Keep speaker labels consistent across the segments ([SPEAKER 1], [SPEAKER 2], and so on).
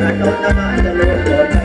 [SPEAKER 1] كما كما كما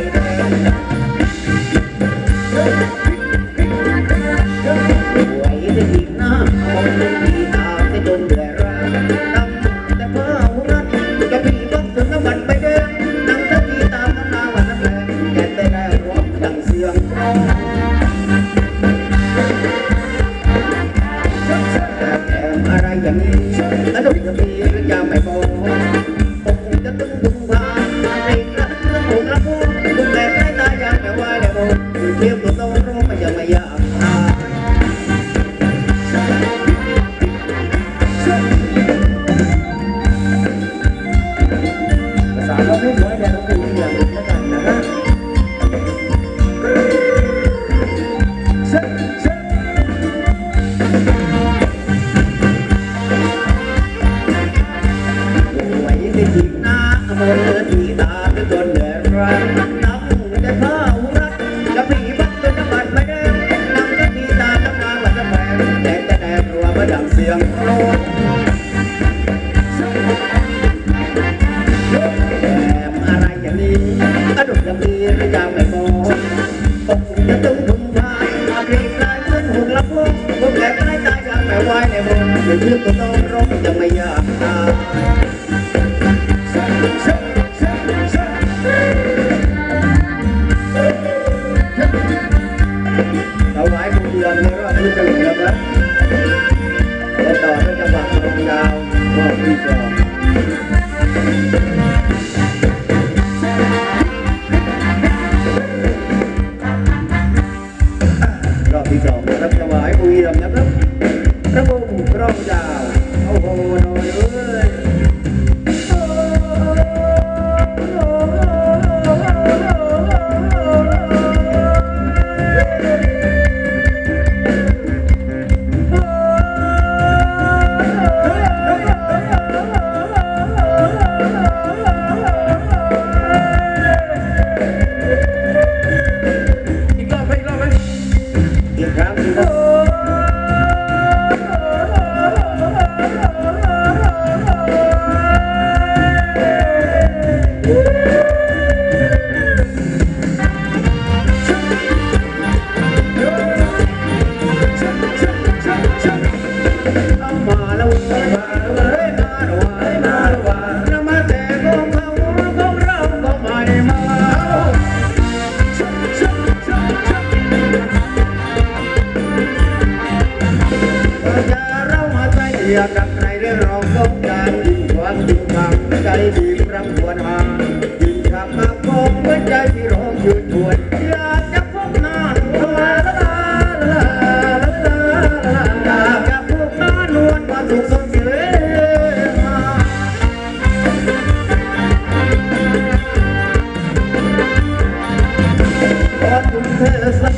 [SPEAKER 1] อ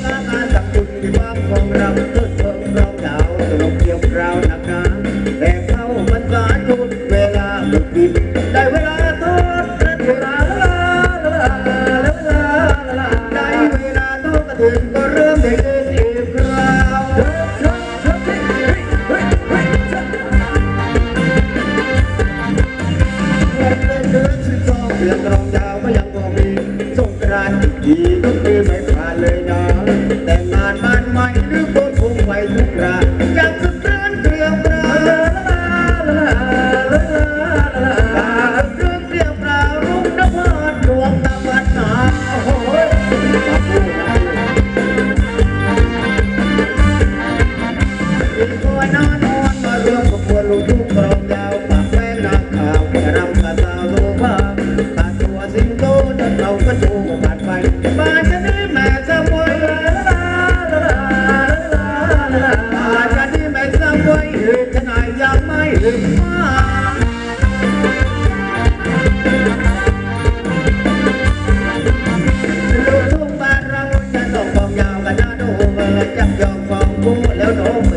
[SPEAKER 1] โน้เมื่อจับ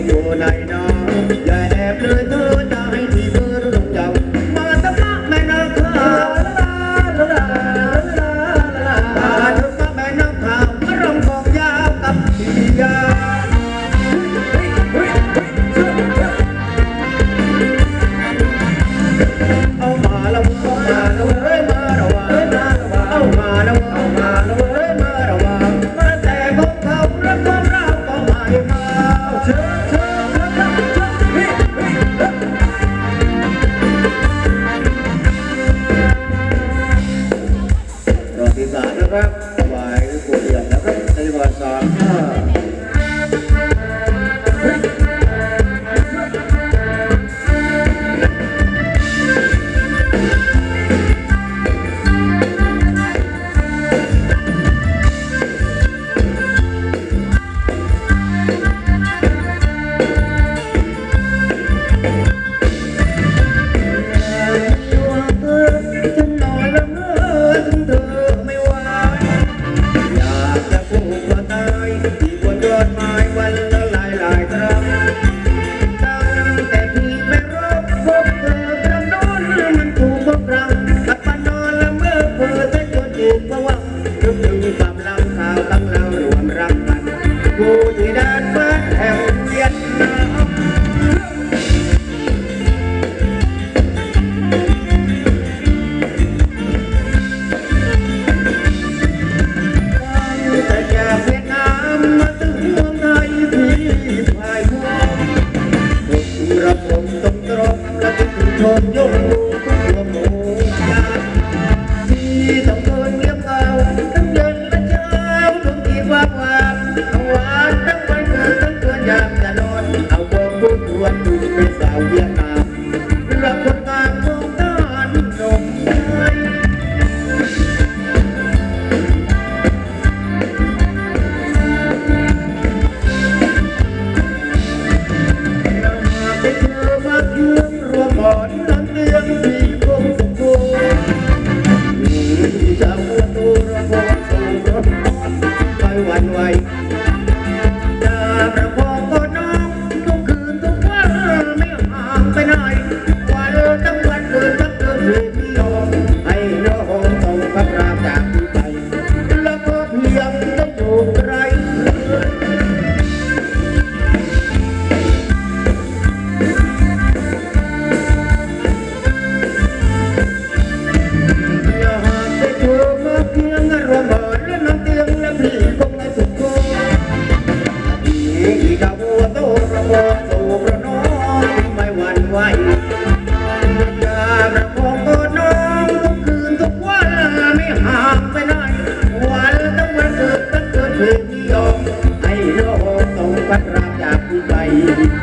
[SPEAKER 1] ต้อ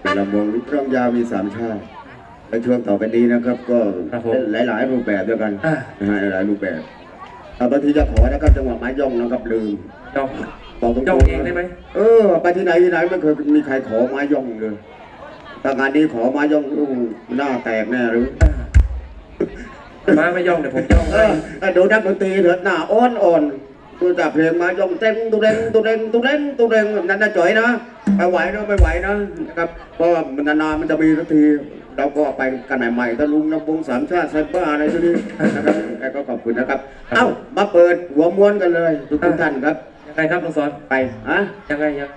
[SPEAKER 1] เป็นลำวงลูกเครื่องยาวมีสามชาติในช่วง
[SPEAKER 2] ต่อไปนี้นะครับ ก็
[SPEAKER 1] ครับผม
[SPEAKER 2] หลายๆรูปแบบด้วยกัน
[SPEAKER 1] อ่า
[SPEAKER 2] นะฮะหลายๆรูปแบบอ่าบางทีจะขอนะครับจังหวะไม้ย่องนะครับลืม
[SPEAKER 1] ย่อง
[SPEAKER 2] บอกตรงๆ
[SPEAKER 1] ย่องเองได้ไหม
[SPEAKER 2] เออไปที่ไหนที่ไหนไม่เคยมีใครขอไม้ย่องเลยถ้างานนี้ขอไม้ย่องอู้หน้าแตกแน่หรือ
[SPEAKER 1] มาไม่ย่องเดี๋ยวผมย่อง
[SPEAKER 2] เอ
[SPEAKER 1] ให้
[SPEAKER 2] อดูนักดนตรีเถิดหน้าอ้อนอ่อนดูจากเพลงมาย่องเต้งตุเด้งตุเด้งตุเด้งตุเด้งนั่นน่ะจ่อยนะ ไปไหวนะไม่ไหวนะนะครับเพราะว่ามันนานๆมันจะมีสักทีเราก็ไปกันใหม่ๆถ้าลุงนักวงสามชาติไซเบอร์อะไรตัวนี้นะครับแกก็ขอบคุณนะครับ เอ้ามาเปิดหัวม้วนกันเลยทุกๆท่านครับ
[SPEAKER 1] ยังไงครับลุงสอน
[SPEAKER 2] ไปฮะ
[SPEAKER 1] ยังไงยัง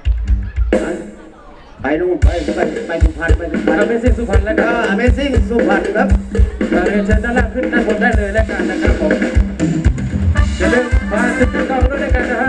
[SPEAKER 2] ฮะไปนู่นไปไปไปสุพรรณไปสุพรรณ
[SPEAKER 1] เราไม่สิ้นสุพรรณแล้ว
[SPEAKER 2] เอ
[SPEAKER 1] กัน
[SPEAKER 2] อ Amazing สุพรรณครับ
[SPEAKER 1] มาเรียนเชิญด้านล่างขึ้นด้านบนได้เลยแล้วกันนะครับผมอย่าลืมมาติดตามด้วยแล้วกันนะฮะ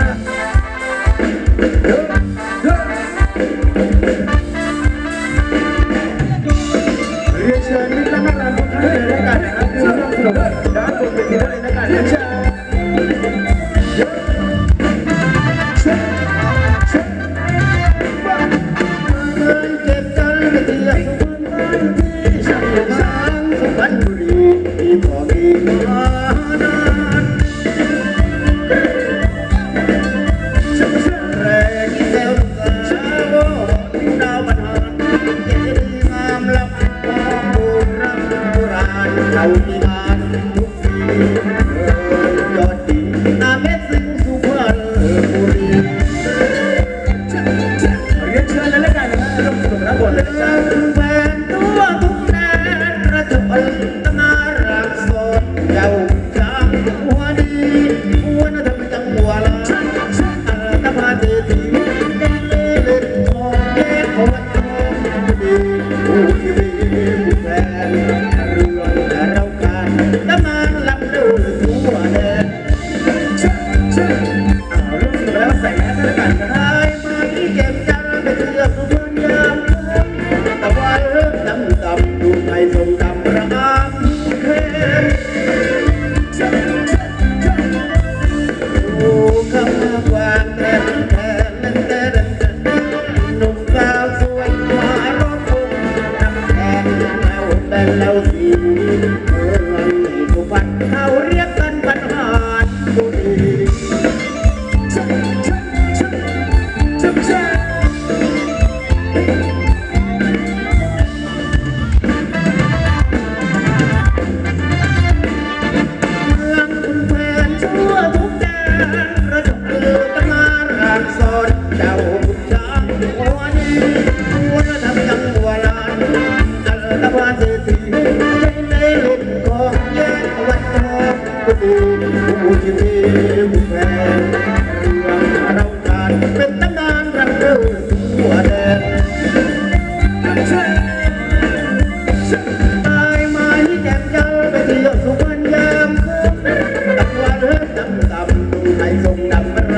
[SPEAKER 1] ำ
[SPEAKER 2] ดูไท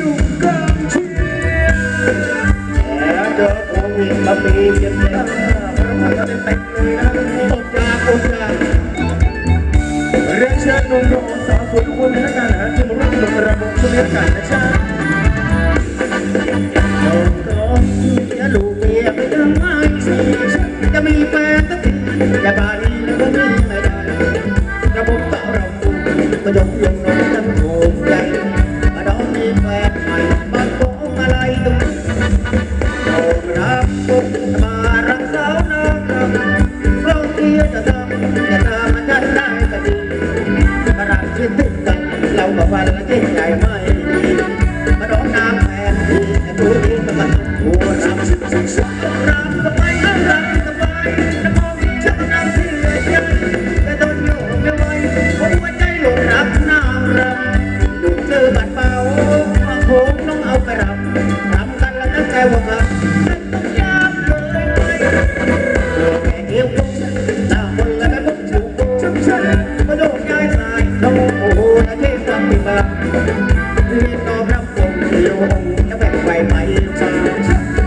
[SPEAKER 2] ดุเกินเชียร์แเจอโควิดมาปีต้าแล้
[SPEAKER 3] วมัน
[SPEAKER 2] จป็
[SPEAKER 3] นเลยนะ
[SPEAKER 2] ตก
[SPEAKER 1] ยา
[SPEAKER 2] ตกยาเรียนเชิ
[SPEAKER 1] ญนุ่มสาวสวย
[SPEAKER 2] ทุกคนในนักกานะฮะที่มาร่มกิจกรม
[SPEAKER 1] ช่นารนะ
[SPEAKER 2] จ๊ะเก็มีลูกเมียไปทำ
[SPEAKER 1] ไมสิจะ
[SPEAKER 2] มีแฟนตั้งแต่
[SPEAKER 1] บาน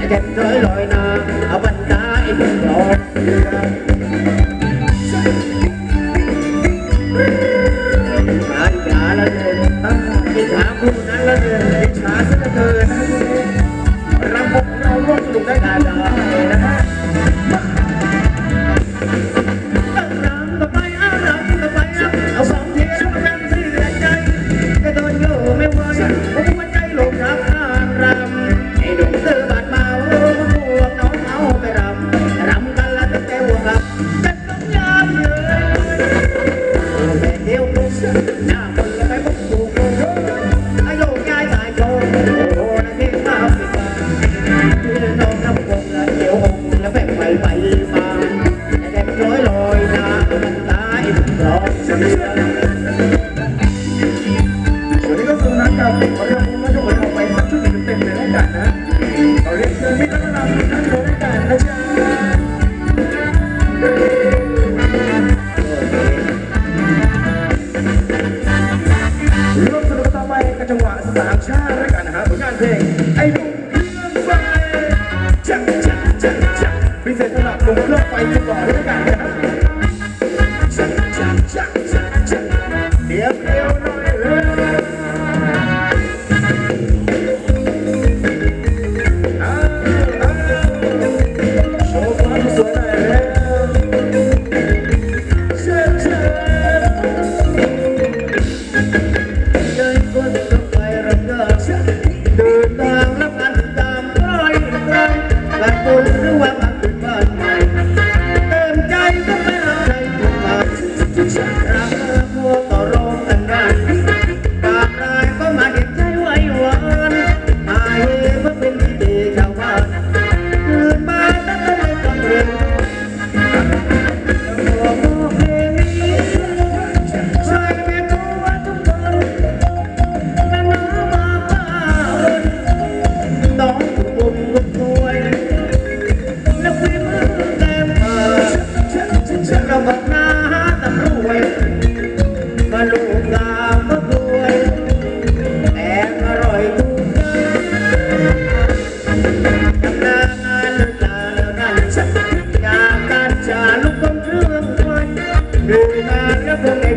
[SPEAKER 1] trên tới lội nơ ở bên trái đường lộ Yeah.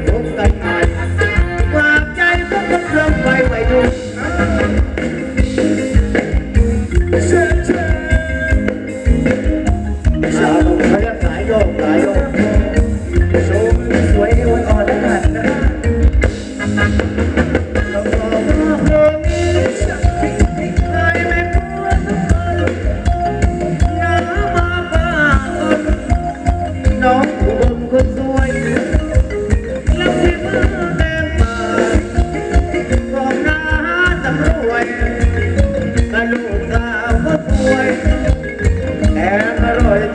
[SPEAKER 1] boca É, Leroy.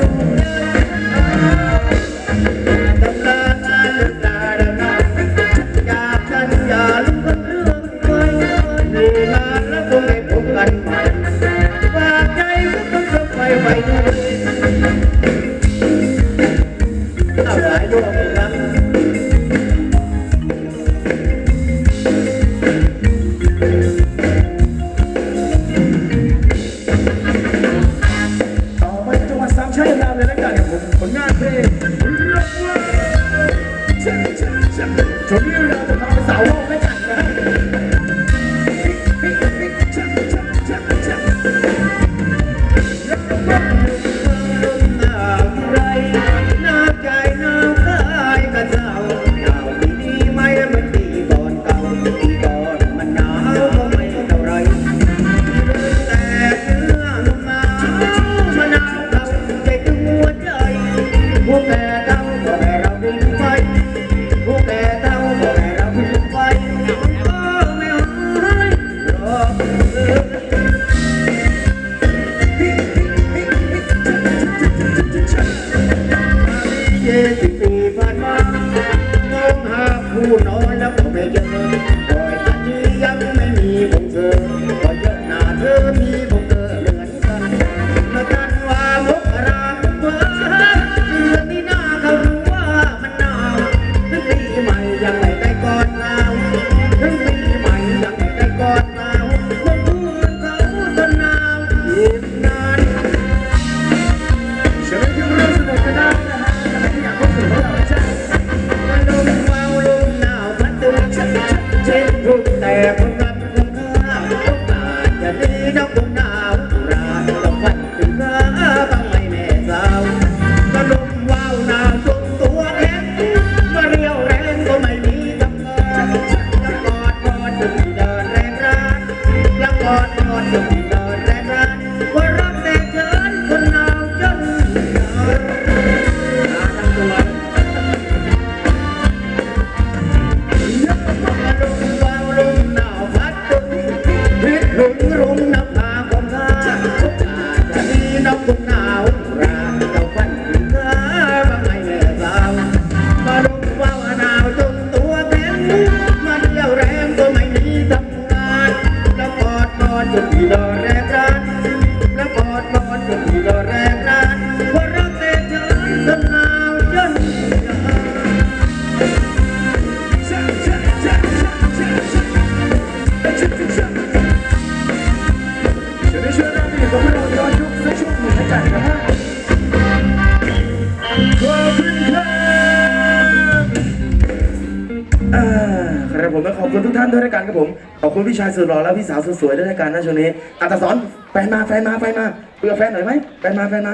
[SPEAKER 1] Uno, dos. ดหล่อแล้วพี่สาวสุดสวยด้วยกันนะช่วงนี้อัตสอนแฟนมาแฟนมาแฟนมาเบื่อแฟนหน่อยไหมแฟนมาแฟนมา